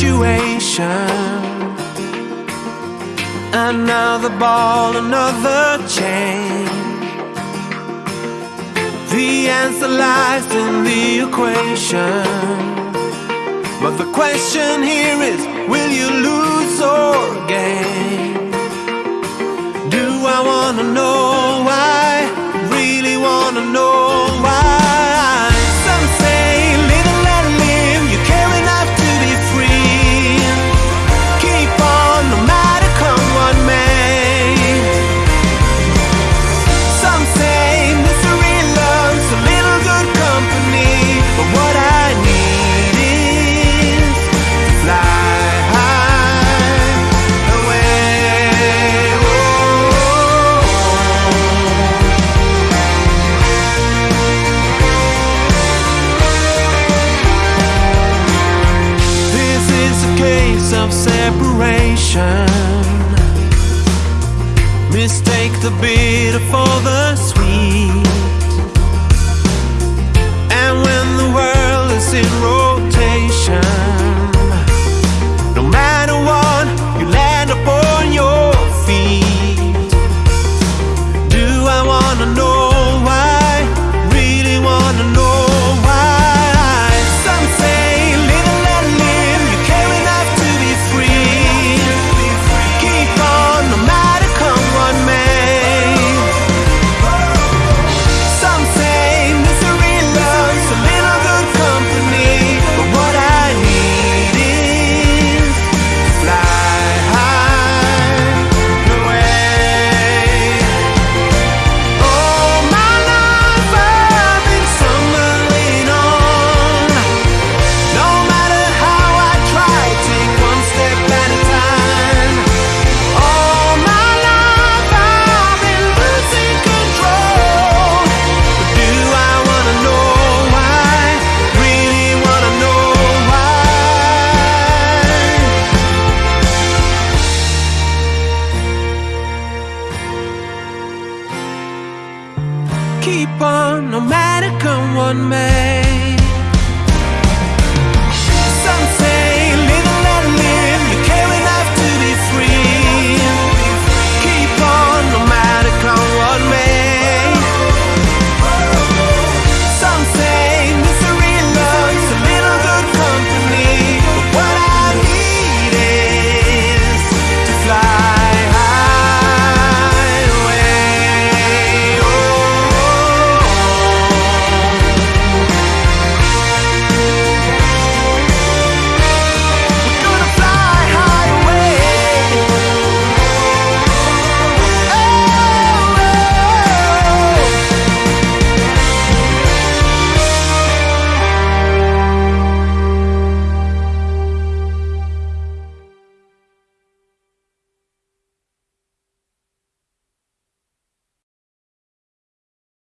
situation. Another ball, another chain. The answer lies in the equation. But the question here is will you lose or gain? Do I wanna know why? case of separation. Mistake the bitter for the sweet. keep on, no matter come what may.